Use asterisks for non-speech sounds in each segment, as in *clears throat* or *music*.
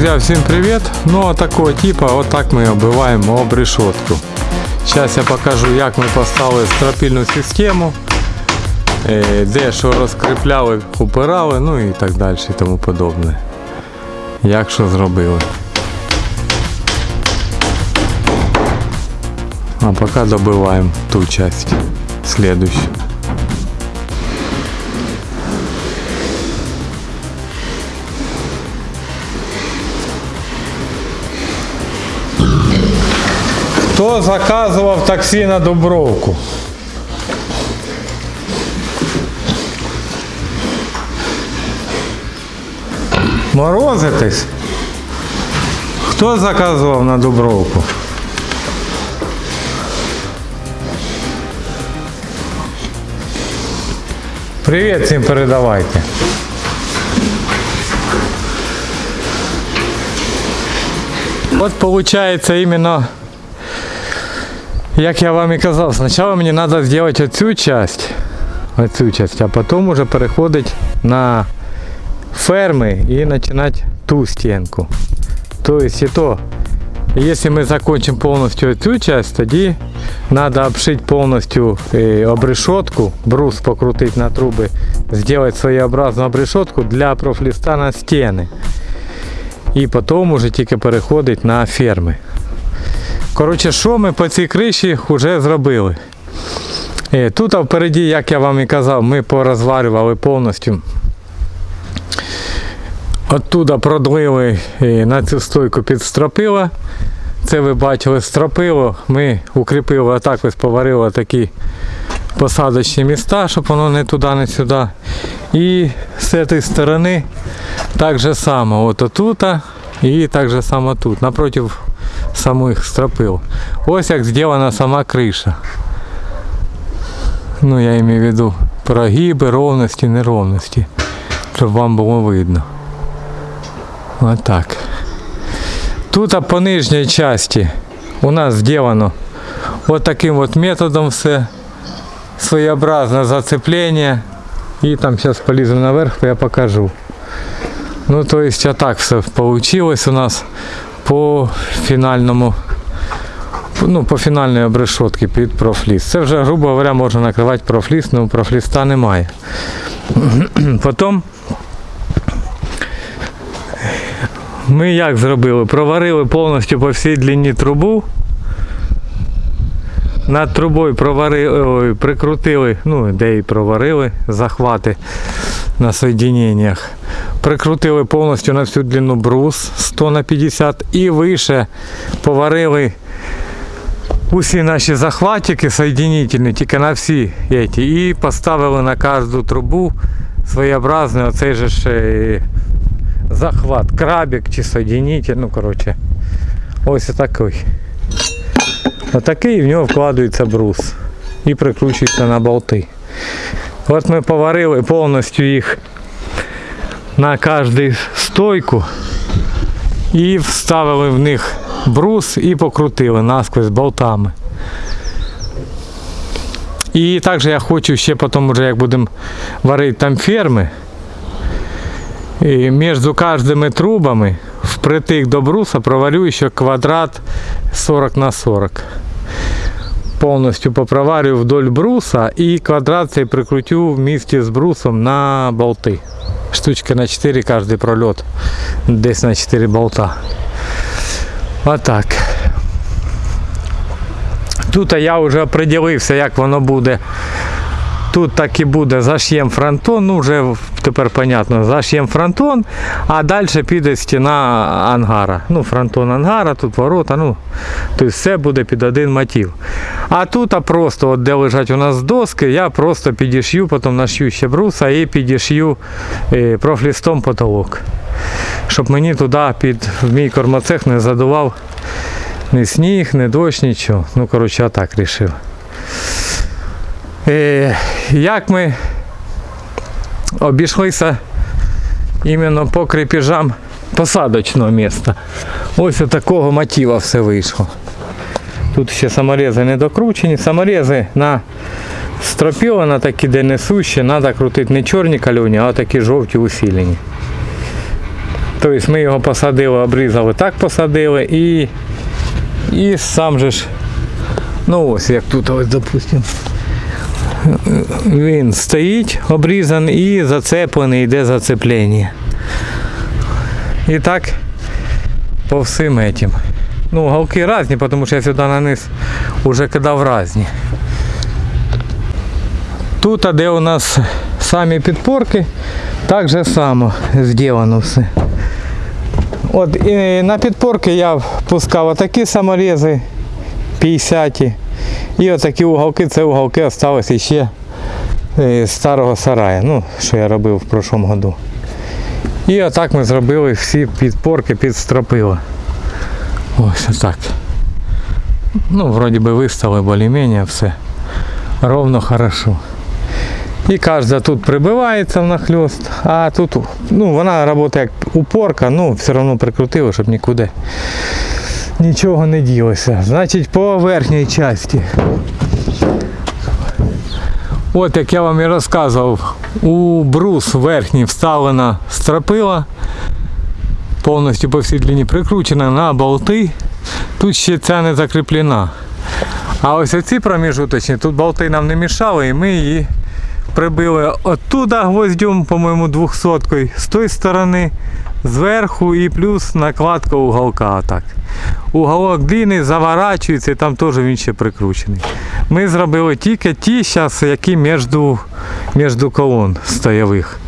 Друзья, всем привет! Ну а такого типа, вот так мы оббиваем об решетку. Сейчас я покажу, як ми поставили стропільну систему, е, де що розкріпляли, упирали, ну і так далі і тому подобне. Як що зробили. А пока добиваємо ту часть, следующую. Хто заказував таксі на Дубровку? Морозитесь? Хто заказував на Дубровку? Привіт всім передавайте. От получается именно Як я вам і казав, спочатку мені треба зробити оцю часть, оцю часть, а потім уже переходити на ферми і починати ту стінку. Тобто і то, якщо ми закончимо повністю цю часть, тоді треба обшити повністю е, обрешетку, брус покрутити на труби, зробити своєобразну обрешетку для профліста на стіни. І потім уже тільки переходить на ферми. Коротше, що ми по цій криші вже зробили? Е, Тут а впереді, як я вам і казав, ми порозварювали повністю. Оттуда продлили е, на цю стойку під стропила. Це ви бачили стропило. Ми укріпили отак ось поварили такі посадочні міста, щоб воно не туди, не сюди. І з цієї сторони так же само. От отут і так же само тут. Напротив самих стропил. Ось як зроблена сама криша. Ну, я имею в виду прогиби, ровності, неровності. Щоб вам було видно. Отак. Тут а по нижній часті у нас зроблено от таким от методом все. Своєобразне зацеплення. І там зараз поліземо наверх, я покажу. Ну, то есть, а так все получилось у нас по фінальному ну, по фінальній обрешотці під профліс. Це вже, грубо говоря, можна накривати профліс, але профліста немає. *clears throat* Потім ми як зробили? Проварили повністю по всій длині трубу. Над трубою проварили, прикрутили, ну де і проварили захвати на соєдиненнях. Прикрутили повністю на всю длину брус 100 на 50 і вище поварили усі наші захватики соєдинительні, тільки на всі эти, і поставили на кожну трубу своєобразний оцей же ж захват, крабик чи соєдинитель, ну коротше, ось такий. Отакий в нього вкладається брус і прикручується на болти. От ми поварили повністю їх на кожну стойку і вставили в них брус і покрутили насквозь болтами. І також я хочу ще потім, уже, як будемо варити там ферми, і між кожними трубами впритик до бруса проварю ще квадрат 40 на 40 повністю попроварю вдоль бруса і квадрат цей прикрутю вместе з брусом на болти. Штучка на 4 кожний прольот. Десь на 4 болта. Отак. Тут я вже определився, як воно буде. Тут так і буде заш'єм фронтон, ну вже тепер понятно, заш'єм фронтон, а далі піде стіна ангара. Ну, фронтон ангара, тут ворота, ну, тобто все буде під один мотив. А тут а просто, от де лежать у нас доски, я просто підішью, потім нашью ще бруса і підішью е, профлістом потолок. Щоб мені туди під в мій кормоцех не задував ні сніг, ні дощ, нічого. Ну, коротше, а так вирішив. Е, як ми обійшлися іменно по крепежам посадочного міста. Ось такого мотива все вийшло. Тут ще саморези не докручені. Саморези на стропіла на такі, де несущі, треба крутити не чорні кальоні, а такі жовті усилені. Тобто ми його посадили, обрізали, так посадили і, і сам же ж, ну ось як тут ось, допустимо. Він стоїть обрізаний і зацеплений, йде зацеплення. І так по всім этим. Ну, галки різні, тому що я сюди на низ вже кидав різні. Тут, де у нас самі підпорки, так же само зроблено все. От і на підпорки я пускав отакі саморези 50 і отакі уголки, це уголки залишилися ще е, з старого сарая, ну, що я робив в прошлому году. І отак ми зробили всі підпорки під стропила. Ось отак. Ну, вроді би вистали більш-менш все. Ровно хорошо. І кожна тут прибивається внахльост, а тут ну, вона працює як упорка, ну все одно прикрутили, щоб нікуди нічого не ділося. Значить по верхній часті. От як я вам і розказував, у брус верхній вставлена стропила, повністю по всій длині прикручена на болти. Тут ще ця не закріплена. А ось оці проміжуточні, тут болти нам не мішали і ми її прибили оттуда гвоздем, по-моєму, 200 з тої сторони, зверху і плюс накладка уголка. Отак. Уголок длинний, заворачується і там теж він ще прикручений. Ми зробили тільки ті, зараз, які між, між колон стоявих.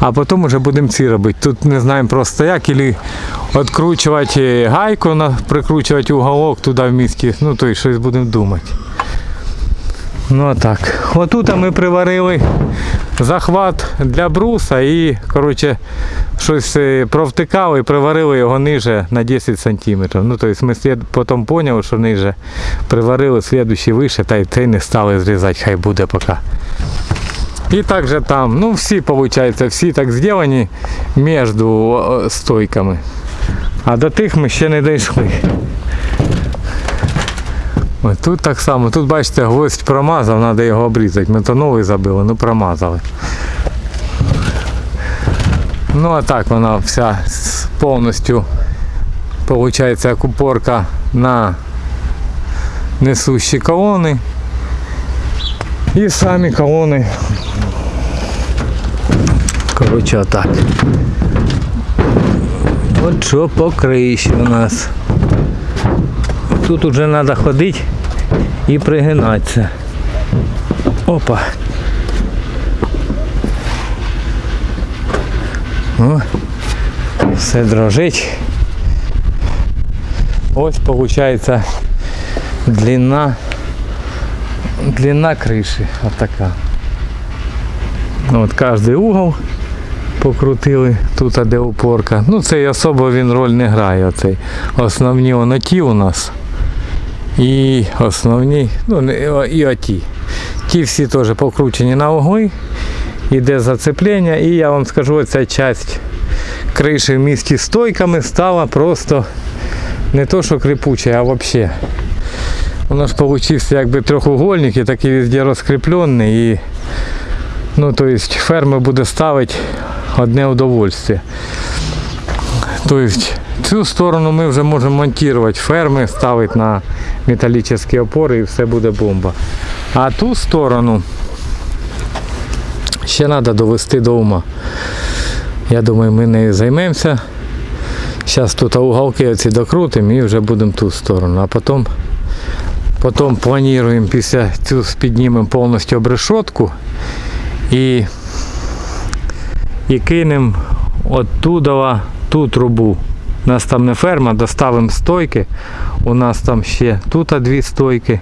А потім вже будемо ці робити. Тут не знаємо просто як, або відкручувати гайку, прикручувати уголок туди в місті. Ну, то й щось будемо думати. Ну а так. Отут ми приварили захват для бруса і коротше, щось е, провтикали приварили його ниже на 10 см. Ну, тобто ми потім поняли, що ниже приварили слідущий вище, та й цей не стали зрізати, хай буде поки. І так же там, ну всі, виходить, всі так зроблені між стойками. А до тих ми ще не дійшли. Ось тут так само, тут бачите, гвоздь промазав, треба його обрізати. Ми то новий забили, ну промазали. Ну а так вона вся повністю виходить як упорка на несущі колони. І самі колони. Коротше, отак. От що по криші у нас. Тут уже треба ходити і пригинатися. Опа. О, все дрожить. Ось виходить длина, длина. Отака. Ну, От кожний угол покрутили, тут де упорка. Ну цей особо він роль не грає. Оцей. Основні оноті у нас. І основні, ну і оті. Ті всі теж покручені на угли. Іде зацеплення, і я вам скажу, ця часть криші в місті стойками стала просто не то, що крипуча, а взагалі. Воно ж получився якби трьохугольник і такий везде розкріплений. І, ну, то есть фермер буде ставити одне удовольствие. Тобто цю сторону ми вже можемо монтувати ферми, ставити на металічні опори і все буде бомба. А ту сторону ще треба довести до ума. Я думаю, ми нею займемося. Зараз тут уголки оці докрутимо і вже будемо ту сторону. А потім, потім плануємо після цю піднімемо повністю обрешетку і, і кинемо оттуда ту трубу. У нас там не ферма, доставимо стойки. У нас там ще тут дві стойки.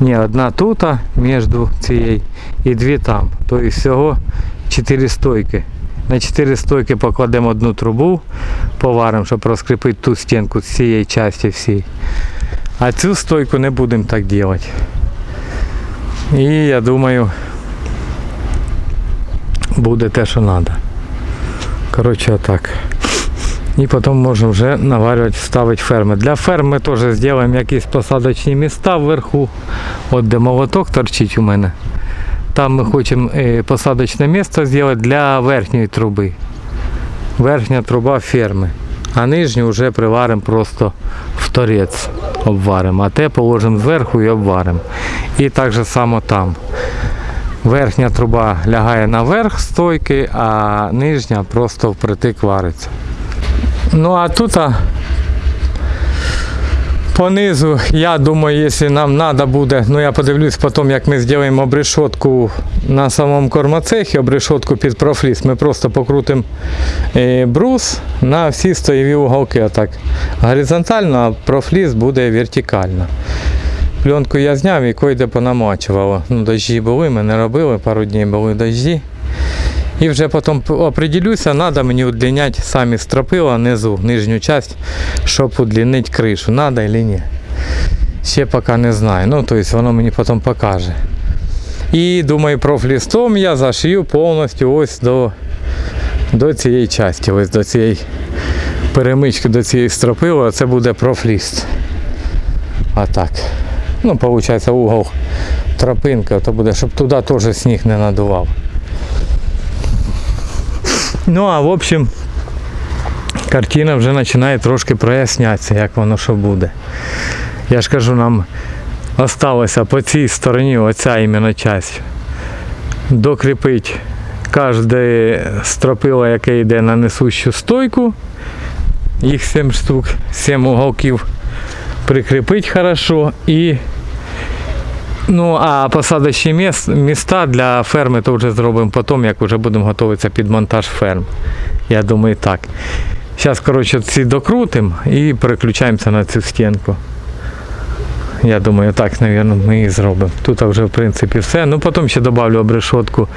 Ні, одна тут між цією і дві там. Тобто всього чотири стойки. На чотири стойки покладемо одну трубу, поваримо, щоб розкріпити ту стінку з цієї частини всій. А цю стойку не будемо так робити. І я думаю, буде те, що треба. Коротше, отак. І потім можемо вже наварювати, ставити ферми. Для ферм ми теж зробимо якісь посадочні міста вверху. От де молоток торчить у мене. Там ми хочемо е, посадочне місце зробити для верхньої труби. верхня труба ферми. А нижню вже приваримо просто в торець обваримо. А те положимо зверху і обваримо. І так же само там. Верхня труба лягає наверх стойки, а нижня просто впритик вариться. Ну а тут а, понизу, я думаю, якщо нам треба буде, ну я подивлюсь потім, як ми зробимо обрешетку на самому кормоцехі, обрешетку під профліс. Ми просто покрутимо е, брус на всі стоєві уголки. Отак. Горизонтально, а профліс буде вертикально. Пленку я зняв і койде понамачувало. Ну, дощі були, ми не робили, пару днів були дощі. І вже потім определюся, треба мені удлиняти самі стропила низу, нижню часть, щоб удлинити кришу. Надо чи ні. Ще поки не знаю. Ну, тобто воно мені потім покаже. І думаю, профлістом я зашию повністю ось до, до цієї частини, ось до цієї перемички, до цієї стропила. Це буде профліст. А так. Ну, виходить, угол тропинка, то буде, щоб туди теж сніг не надував. Ну, а в общем, картина вже починає трошки прояснятися, як воно що буде. Я ж кажу, нам осталося по цій стороні, оця іменно часть, докріпить кожне стропило, яке йде на несущу стойку. Їх 7 штук, 7 уголків прикріпить хорошо і Ну, а посадочні міс- міста для ферми то вже зробимо потім, як вже будемо готуватися під монтаж ферм. Я думаю, так. Зараз, коротше, ці докрутимо і переключаємося на цю стінку. Я думаю, так, мабуть, ми і зробимо. Тут вже, в принципі, все. Ну, потім ще додавлю обрешетку,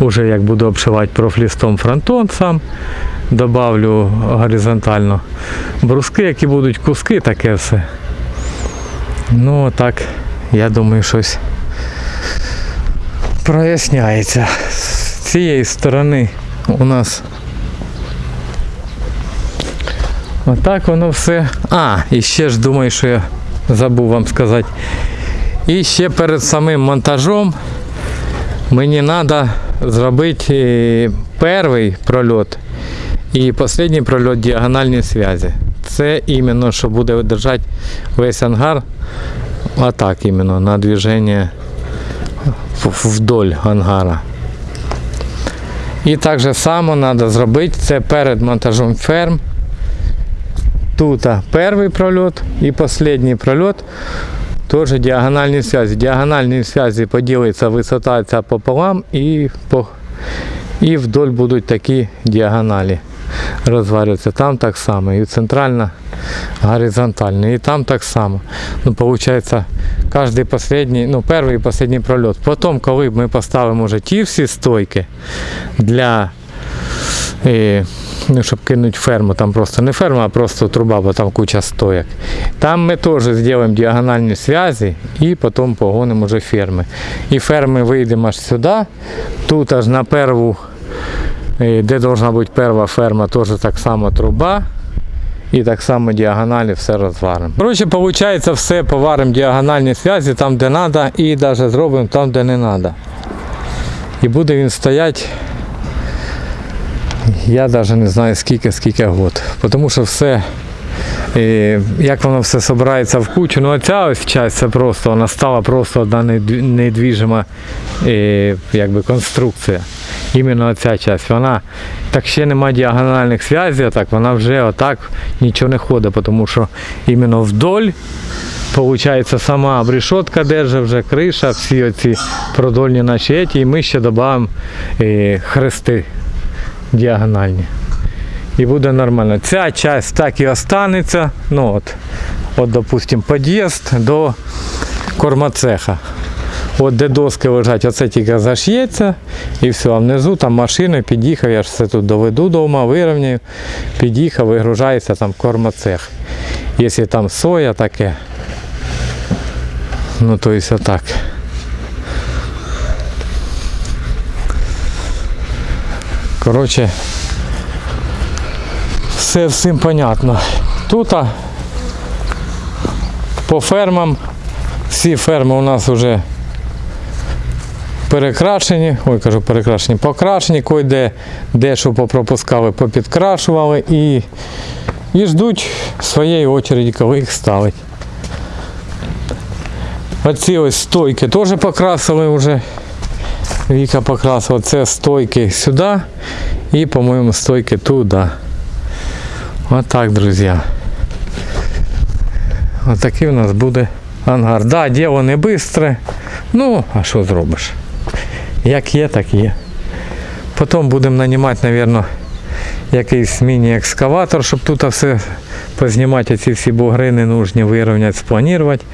уже як буду обшивати профлістом фронтон сам. Добавлю горизонтально бруски, які будуть куски, таке все. Ну, так. Я думаю, щось проясняється. З цієї сторони у нас отак воно все. А, і ще ж думаю, що я забув вам сказати. І ще перед самим монтажом мені треба зробити е, перший прольот і останній прольот діагональної зв'язі. Це іменно, що буде держати весь ангар а так именно, на движение вдоль ангара. І так же само треба зробити це перед монтажом ферм. Тут перший прольот і останній прольот. Теж діагональні зв'язки. Діагональні зв'язки поділиться висота пополам і, по, і вдоль будуть такі діагоналі розварюватися. Там так само. І центральна горизонтально. І там так само. Ну, получается, кожний последній, ну, перший і останній прольот. Потім, коли ми поставимо вже ті всі стойки для. е, ну, щоб кинути ферму, там просто не ферма, а просто труба, бо там куча стоек. Там ми теж зробимо діагональні зв'язки і потім погонимо вже ферми. І ферми вийдемо аж сюди, тут аж на перву, де должна бути перша ферма, теж так само труба. І так само діагоналі все розваримо. Коротше, виходить, все поваримо діагональні зв'язки там, де треба, і навіть зробимо там, де не треба. І буде він стояти, я навіть не знаю скільки, скільки год. Тому що все, як воно все збирається в кучу. Ну оця ось часть, це просто, вона стала просто одна недвіжима якби конструкція. Іменно оця часть. Вона так ще нема діагональних зв'язів, так вона вже отак нічого не ходить, тому що іменно вдоль Получається, сама обрешетка держить вже криша, всі оці продольні наші еті, і ми ще додаємо е, хрести діагональні. І буде нормально. Ця часть так і останеться. Ну от, от допустим, під'їзд до кормоцеха. От де доски лежать, оце тільки заш'ється і все. А внизу там машина під'їхав, я ж все тут доведу дома, вирівняю, під'їхав, вигружається там кормоцех. Якщо там соя таке, ну то есть отак. Коротше, все всім понятно. Тут по фермам, всі ферми у нас вже перекрашені, ой, кажу перекрашені, покрашені, кой-де де що попропускали, попідкрашували і, і ждуть своєї очереді, коли їх ставить. Оці ось стойки теж покрасили вже. Віка покрасила. Це стойки сюди і, по-моєму, стойки туди. Отак, друзі. Отакий у нас буде ангар. Да, діло не швидке. Ну, а що зробиш? Як є, так є. Потім будемо нанімати, мабуть, якийсь міні-екскаватор, щоб тут все познімати ці всі бугри ненужні, вирівняти, спланувати.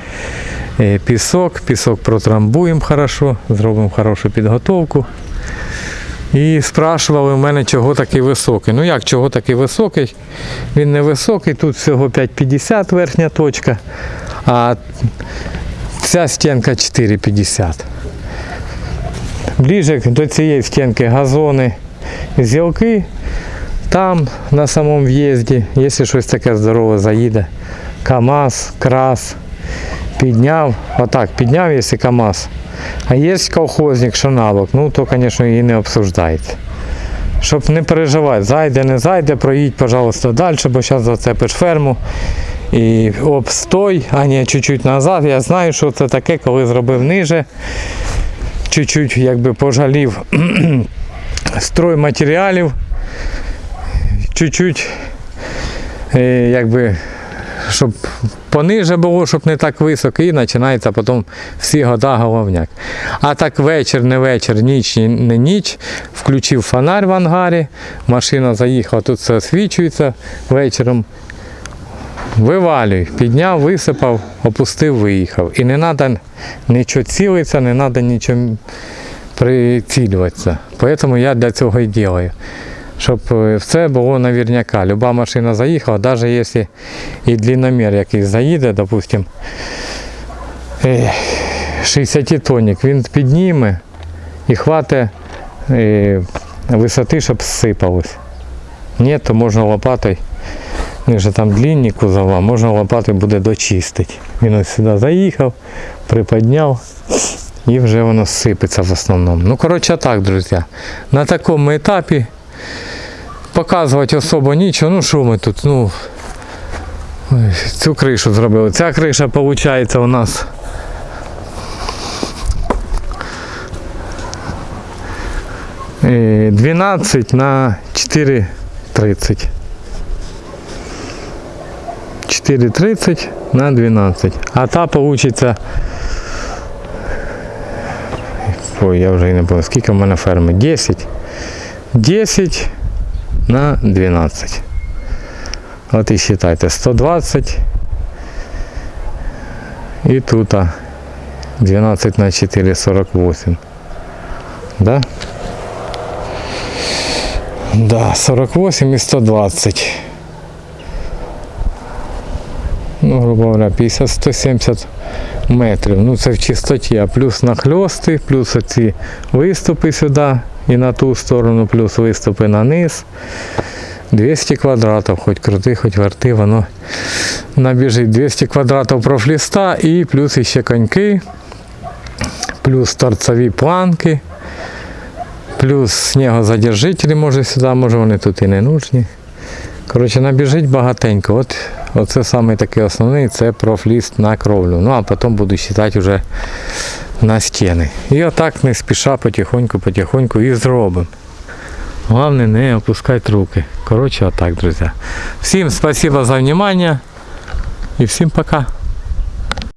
Е, Пісок, пісок протрамбуємо хорошо, зробимо хорошу підготовку. І спрашували в мене, чого такий високий. Ну як чого такий високий? Він не високий, тут всього 5,50 верхня точка, а ця стінка 4,50. Ближе до цієї стінки газони, зілки. Там на самому в'їзді, якщо щось таке здорове заїде, КАМАЗ, крас, підняв, отак підняв, якщо КАМАЗ. А є колхозник, що набок, ну то, звісно, і не обсуждається. Щоб не переживати, зайде, не зайде, проїдь, пожалуйста, далі, бо зараз зацепиш ферму. І обстой, а не чуть-чуть назад. Я знаю, що це таке, коли зробив ниже. Чуть-чуть якби пожалів *clears throat* стройматеріалів. Чуть-чуть е, якби щоб пониже було, щоб не так високо, і починається потім всі года головняк. А так вечір, не вечір, ніч, не ніч. Включив фонарь в ангарі, машина заїхала, тут все освічується вечором. Вивалюй, підняв, висипав, опустив, виїхав. І не треба нічого цілитися, не треба нічого прицілюватися. Тому я для цього і роблю щоб е, все було наверняка. Люба машина заїхала, навіть якщо і длинномір якийсь заїде, допустим, 60 тонник, він підніме і хватить е, висоти, щоб зсипалось. Ні, то можна лопатою, вони ж там длинні кузова, можна лопатою буде дочистити. Він ось сюди заїхав, приподняв. І вже воно сипеться в основному. Ну, коротше, так, друзі. На такому етапі показувати особо нічого. Ну що ми тут? Ну, цю кришу зробили. Ця криша виходить у нас. е, 12 на 4,30. 4,30 на 12. А та получится. Ой, я вже і не пам'ятаю, скільки в мене ферми? 10. 10 на 12. От і вважайте, 120. І тут а, 12 на 4, 48. Да? Да, 48 і 120. Ну, грубо говоря, 50-170 метрів. Ну це в чистоті, а плюс нахльости, плюс оці виступи сюди і на ту сторону, плюс виступи на низ. 200 квадратів, хоч крути, хоч верти, воно набіжить 200 квадратів профліста і плюс ще коньки, плюс торцеві планки, плюс снігозадержителі, може сюди, може вони тут і не нужні. Коротше, набіжить багатенько. От Оце саме такий основний, це профліст на кровлю. Ну а потім буду вважати вже на стіни. І отак не спіша потихоньку, потихоньку і зробимо. Головне не опускати руки. Коротше, отак, друзі. Всім спасибо за внимание і всім пока.